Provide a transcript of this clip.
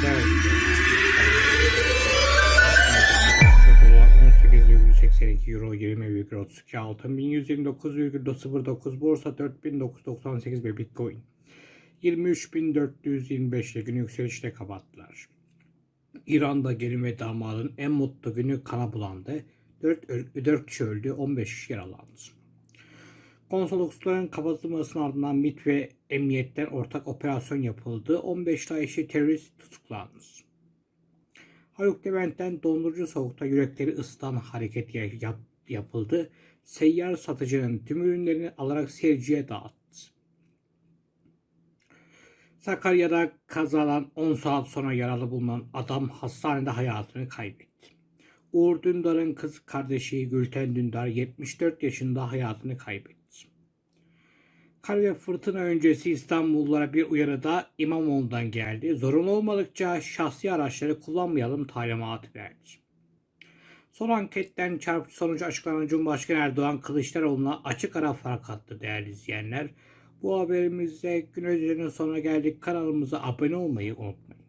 Dolar 18,82 Euro 20,32 altın 1129,09 borsa 4998 ve Bitcoin 23.425 ile günü yükselişle kapattılar. İran'da gelin ve damadın en mutlu günü kana bulandı. 4, 4 kişi öldü, 15 kişi yaralandı. Konsoloslukların kapatılmasının ardından MİT ve emniyetten ortak operasyon yapıldı. 15 Daesh'i terörist tutuklandı. Haluk Levent'ten dondurucu soğukta yürekleri ısıtan hareket yap- yapıldı. Seyyar satıcının tüm ürünlerini alarak seyirciye dağıttı. Sakarya'da kazadan 10 saat sonra yaralı bulunan adam hastanede hayatını kaybetti. Uğur Dündar'ın kız kardeşi Gülten Dündar 74 yaşında hayatını kaybetti. Kar ve fırtına öncesi İstanbullulara bir uyarı da İmamoğlu'ndan geldi. Zorunlu olmadıkça şahsi araçları kullanmayalım talimatı verdi. Son anketten çarpıcı sonucu açıklanan Cumhurbaşkanı Erdoğan Kılıçdaroğlu'na açık ara fark attı değerli izleyenler. Bu haberimizde gün önceden sonuna geldik. Kanalımıza abone olmayı unutmayın.